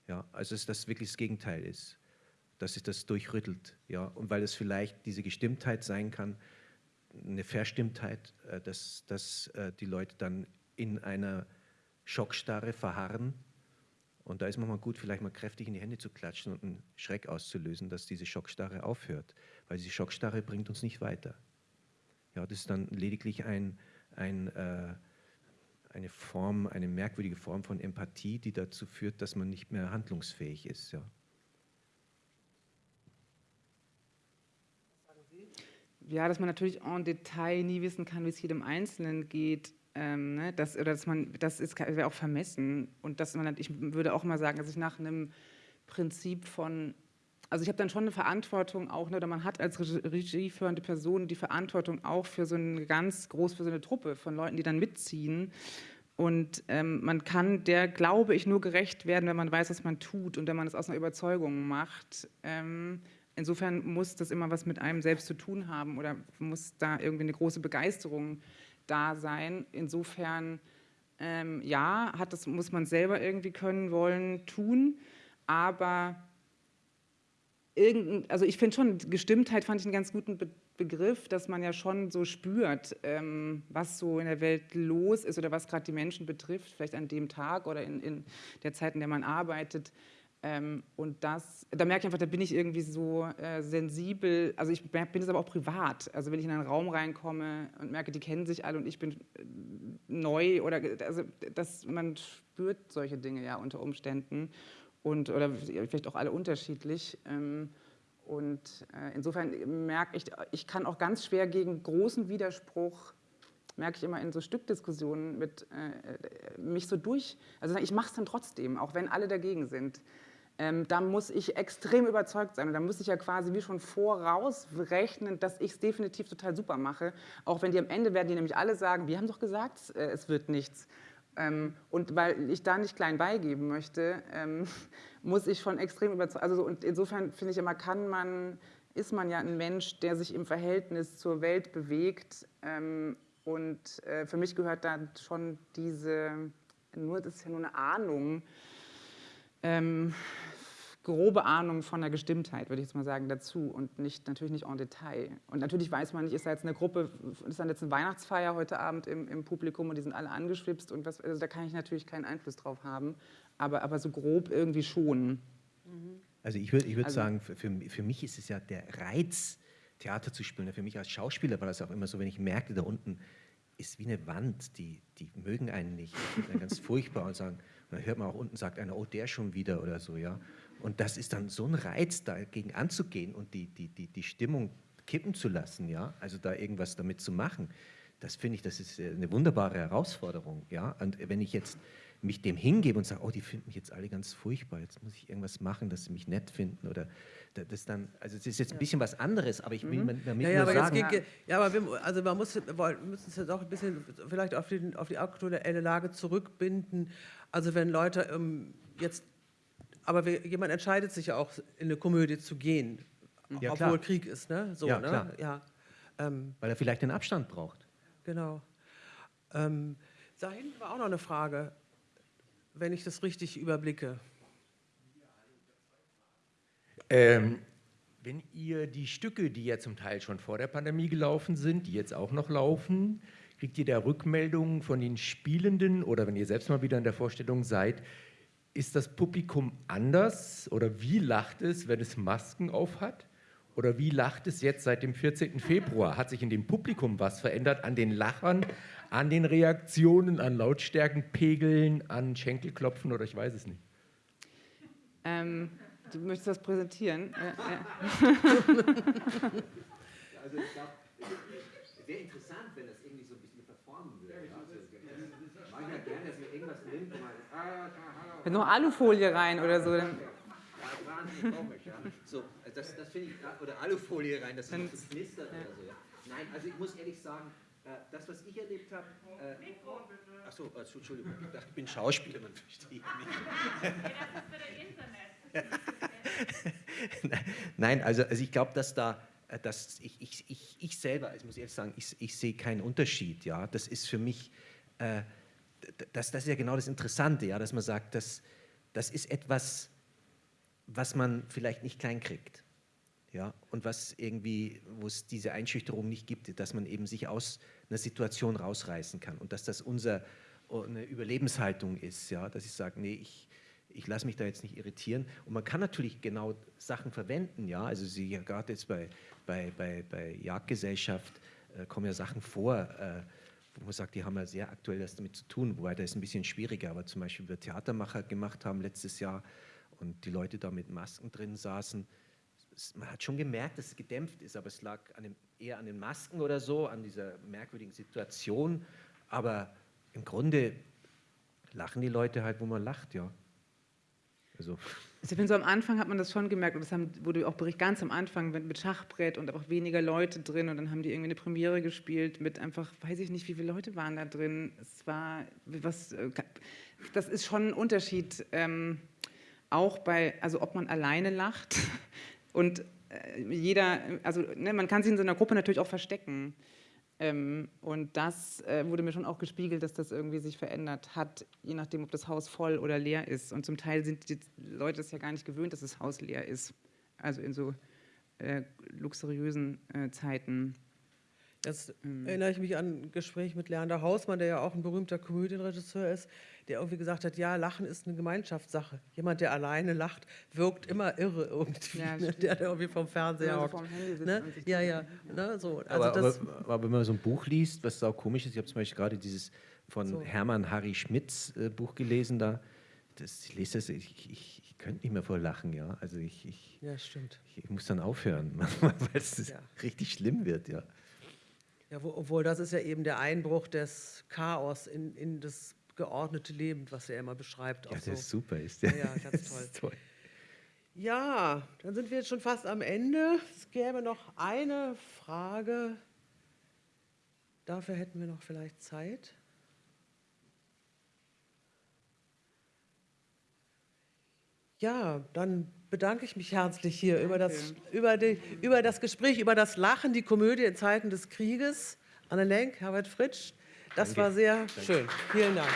Speaker 3: Ja, also dass das wirklich das Gegenteil ist, dass sich das durchrüttelt. Ja, und weil es vielleicht diese Gestimmtheit sein kann, eine Verstimmtheit, äh, dass, dass äh, die Leute dann in einer Schockstarre verharren. Und da ist manchmal gut, vielleicht mal kräftig in die Hände zu klatschen und einen Schreck auszulösen, dass diese Schockstarre aufhört. Weil diese Schockstarre bringt uns nicht weiter. Ja, das ist dann lediglich ein, ein, äh, eine Form, eine merkwürdige Form von Empathie, die dazu führt, dass man nicht mehr handlungsfähig ist. Ja.
Speaker 2: Ja, dass man natürlich en Detail nie wissen kann, wie es jedem Einzelnen geht. Ähm, ne? das, oder dass man, das ist wäre auch vermessen. Und dass man, ich würde auch mal sagen, dass ich nach einem Prinzip von also ich habe dann schon eine Verantwortung auch, ne, oder man hat als regieführende Person die Verantwortung auch für so eine ganz groß, für so eine Truppe von Leuten, die dann mitziehen. Und ähm, man kann der, glaube ich, nur gerecht werden, wenn man weiß, was man tut und wenn man es aus einer Überzeugung macht. Ähm, insofern muss das immer was mit einem selbst zu tun haben oder muss da irgendwie eine große Begeisterung da sein. Insofern, ähm, ja, hat das, muss man selber irgendwie können, wollen, tun, aber irgendein, also ich finde schon, Gestimmtheit fand ich einen ganz guten Be Begriff, dass man ja schon so spürt, ähm, was so in der Welt los ist oder was gerade die Menschen betrifft, vielleicht an dem Tag oder in, in der Zeit, in der man arbeitet. Ähm, und das, da merke ich einfach, da bin ich irgendwie so äh, sensibel, also ich bin es aber auch privat, also wenn ich in einen Raum reinkomme und merke, die kennen sich alle und ich bin äh, neu oder, also das, man spürt solche Dinge ja unter Umständen und, oder vielleicht auch alle unterschiedlich. Ähm, und äh, insofern merke ich, ich kann auch ganz schwer gegen großen Widerspruch, merke ich immer in so Stückdiskussionen mit äh, mich so durch, also ich mache es dann trotzdem, auch wenn alle dagegen sind. Ähm, da muss ich extrem überzeugt sein und da muss ich ja quasi wie schon vorausrechnen, dass ich es definitiv total super mache, auch wenn die am Ende werden die nämlich alle sagen, wir haben doch gesagt, äh, es wird nichts. Ähm, und weil ich da nicht klein beigeben möchte, ähm, muss ich schon extrem überzeugt. Also, und insofern finde ich immer, kann man, ist man ja ein Mensch, der sich im Verhältnis zur Welt bewegt. Ähm, und äh, für mich gehört da schon diese, nur das ist ja nur eine Ahnung, ähm, grobe Ahnung von der Gestimmtheit, würde ich jetzt mal sagen, dazu und nicht, natürlich nicht en Detail. Und natürlich weiß man nicht, ist da jetzt eine Gruppe, ist dann jetzt eine Weihnachtsfeier heute Abend im, im Publikum und die sind alle angeschwipst und was, also da kann ich natürlich keinen Einfluss drauf haben, aber, aber so grob irgendwie schon.
Speaker 3: Also ich würde ich würd also, sagen, für, für mich ist es ja der Reiz, Theater zu spielen. Für mich als Schauspieler war das auch immer so, wenn ich merkte, da unten ist wie eine Wand, die, die mögen einen nicht, ganz furchtbar und sagen, und dann hört man auch unten, sagt einer, oh, der schon wieder oder so, ja. Und das ist dann so ein Reiz, dagegen anzugehen und die, die, die, die Stimmung kippen zu lassen, ja, also da irgendwas damit zu machen. Das finde ich, das ist äh, eine wunderbare Herausforderung, ja. Und wenn ich jetzt mich dem hingebe und sage, oh, die finden mich jetzt alle ganz furchtbar, jetzt muss ich irgendwas machen, dass sie mich nett finden oder das dann, also es ist jetzt ein bisschen was anderes, aber ich will mhm. damit ja, ja, nur sagen.
Speaker 1: Geht, ja, aber wir, also man muss, wir müssen es jetzt auch ein bisschen vielleicht auf die, auf die aktuelle Lage zurückbinden. Also wenn Leute ähm, jetzt aber wir, jemand entscheidet sich ja auch, in eine Komödie zu gehen, ja, obwohl klar. Krieg ist, ne? So,
Speaker 3: ja,
Speaker 1: ne?
Speaker 3: Klar. Ja. Ähm, Weil er vielleicht den Abstand braucht.
Speaker 1: Genau. Ähm, da hinten war auch noch eine Frage, wenn ich das richtig überblicke.
Speaker 6: Ähm, wenn ihr die Stücke, die ja zum Teil schon vor der Pandemie gelaufen sind, die jetzt auch noch laufen, kriegt ihr da Rückmeldungen von den Spielenden oder wenn ihr selbst mal wieder in der Vorstellung seid, ist das Publikum anders oder wie lacht es, wenn es Masken auf hat? Oder wie lacht es jetzt seit dem 14. Februar? Hat sich in dem Publikum was verändert an den Lachern, an den Reaktionen, an Lautstärkenpegeln, an Schenkelklopfen oder ich weiß es nicht?
Speaker 2: Ähm, du möchtest das präsentieren? Ja, ja.
Speaker 3: also ich glaube, es wäre interessant, wenn das irgendwie so ein bisschen performen würde. Also, manchmal gerne, dass man irgendwas nimmt, wo man
Speaker 2: wenn noch Alufolie rein oder so.
Speaker 3: Dann ja, wahnsinnig komisch, ja. So, das, das finde ich, oder Alufolie rein, das, das knistert oder so. Ja. Nein, also ich muss ehrlich sagen, äh, das, was ich erlebt habe. Äh, Achso, also, Entschuldigung, ich dachte, ich bin Schauspieler, man versteht mich. das ist für Internet. Nein, also, also ich glaube, dass da. Äh, dass ich, ich, ich, ich selber, ich muss ehrlich sagen, ich, ich sehe keinen Unterschied. Ja? Das ist für mich, äh, das, das ist ja genau das Interessante, ja, dass man sagt, das, das ist etwas, was man vielleicht nicht klein kriegt. Ja, und was irgendwie, wo es diese Einschüchterung nicht gibt, dass man eben sich aus einer Situation rausreißen kann und dass das unser, eine Überlebenshaltung ist, ja, dass ich sage, nee, ich, ich lasse mich da jetzt nicht irritieren. Und man kann natürlich genau Sachen verwenden, ja, also Sie ja gerade jetzt bei, bei, bei, bei Jagdgesellschaft äh, kommen ja Sachen vor, äh, wo man sagt, die haben ja sehr aktuell das damit zu tun, wobei das ist ein bisschen schwieriger, aber zum Beispiel wir Theatermacher gemacht haben letztes Jahr und die Leute da mit Masken drin saßen, man hat schon gemerkt, dass es gedämpft ist, aber es lag an dem, eher an den Masken oder so, an dieser merkwürdigen Situation, aber im Grunde lachen die Leute halt, wo man lacht, ja. Also.
Speaker 2: Ich finde, so am Anfang hat man das schon gemerkt, und das haben, wurde auch berichtet, ganz am Anfang mit Schachbrett und auch weniger Leute drin und dann haben die irgendwie eine Premiere gespielt mit einfach, weiß ich nicht, wie viele Leute waren da drin. Es war, was, äh, das ist schon ein Unterschied, ähm, auch bei, also ob man alleine lacht und äh, jeder, also ne, man kann sich in so einer Gruppe natürlich auch verstecken. Ähm, und das äh, wurde mir schon auch gespiegelt, dass das irgendwie sich verändert hat, je nachdem, ob das Haus voll oder leer ist. Und zum Teil sind die Leute es ja gar nicht gewöhnt, dass das Haus leer ist. Also in so äh, luxuriösen äh, Zeiten.
Speaker 1: Jetzt erinnere ich mich an ein Gespräch mit Leander Hausmann, der ja auch ein berühmter Komödienregisseur ist, der irgendwie gesagt hat, ja, Lachen ist eine Gemeinschaftssache. Jemand, der alleine lacht, wirkt immer irre irgendwie.
Speaker 2: Ja,
Speaker 1: ne? Der, der irgendwie vom Fernseher hockt.
Speaker 2: vorm Handy sitzt
Speaker 1: Ne? Ja,
Speaker 2: das-
Speaker 1: ja. Ne? So. Also
Speaker 3: aber,
Speaker 1: das,
Speaker 3: aber, aber wenn man so ein Buch liest, was auch komisch ist, ich habe zum Beispiel gerade dieses von
Speaker 1: So.
Speaker 3: Hermann Harry Schmitz äh, Buch gelesen, da, das, ich lese das, ich, ich, ich könnte nicht mehr vor Lachen, ja. Also ich, ich,
Speaker 1: ja, stimmt.
Speaker 3: ich muss dann aufhören, weil es
Speaker 1: Ja.
Speaker 3: richtig schlimm wird, ja.
Speaker 1: Ja, wo, obwohl das ist ja eben der Einbruch des Chaos in, in das geordnete Leben, was er immer beschreibt.
Speaker 3: Ja, das
Speaker 1: so.
Speaker 3: ist super ist.
Speaker 1: Ja, ja, ganz toll.
Speaker 3: toll.
Speaker 1: Ja, dann sind wir jetzt schon fast am Ende. Es gäbe noch eine Frage. Dafür hätten wir noch vielleicht Zeit. Ja, dann bedanke ich mich herzlich hier über das, über, die, über das Gespräch, über das Lachen, die Komödie in Zeiten des Krieges. Anne Lenk, Herbert Fritsch, das war sehr schön. Vielen Dank.